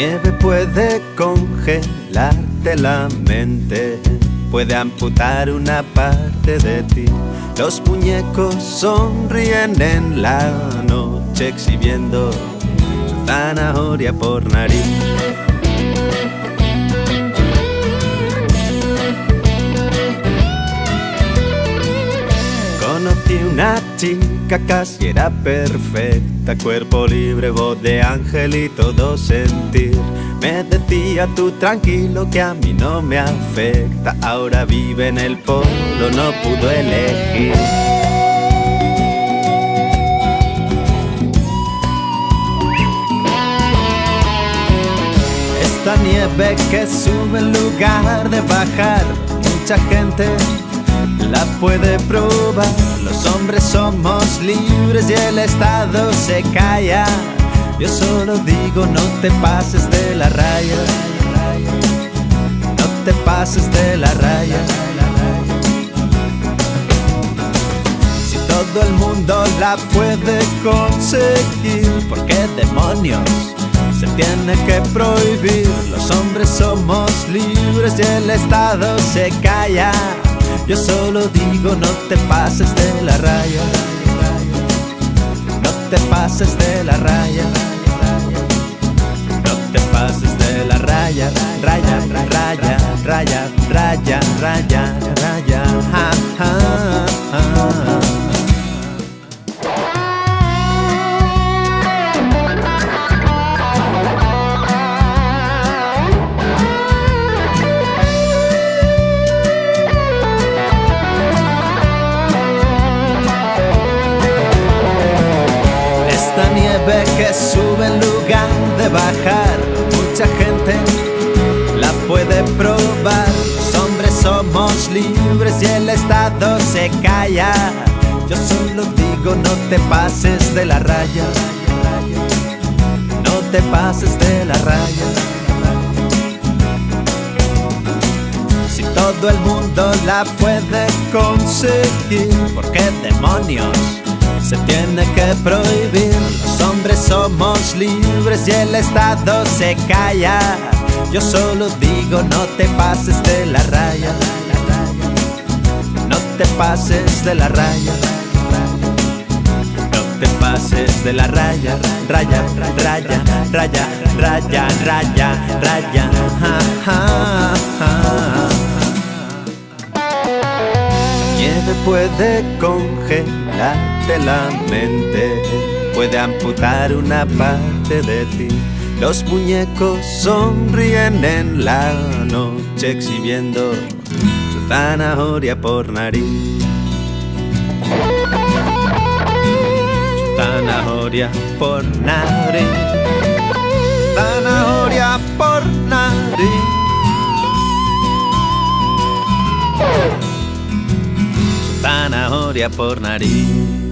nieve puede congelarte la mente, puede amputar una parte de ti. Los muñecos sonríen en la noche exhibiendo su zanahoria por nariz. Conocí una chica casi era perfecta, cuerpo libre, voz de ángel y todo sentir. Me decía tú tranquilo que a mí no me afecta, ahora vive en el polo, no pudo elegir. Esta nieve que sube en lugar de bajar, mucha gente la puede probar. Los hombres somos libres y el Estado se calla. Yo solo digo no te pases de la raya. No te pases de la raya. Si todo el mundo la puede conseguir, ¿por qué demonios? Se tiene que prohibir, los hombres somos libres y el Estado se calla. Yo solo digo no te pases de la raya. No te pases de la raya. No te pases de la raya. Raya, raya, raya, raya, raya, raya. Ja, Nieve que sube en lugar de bajar, mucha gente la puede probar. Los hombres somos libres y el Estado se calla. Yo solo digo no te pases de la raya. No te pases de la raya. Si todo el mundo la puede conseguir, ¿por qué demonios? se tiene que prohibir. Libres y el Estado se calla. Yo solo digo no te pases de la raya. No te pases de la raya. No te pases de la raya. Raya, raya, raya, raya, raya, raya. Nieve puede congelarte la mente, puede amputar una parte de ti. Los muñecos sonríen en la noche exhibiendo su zanahoria por nariz. Su zanahoria por nariz. Zanahoria por nariz. zanahoria por nariz.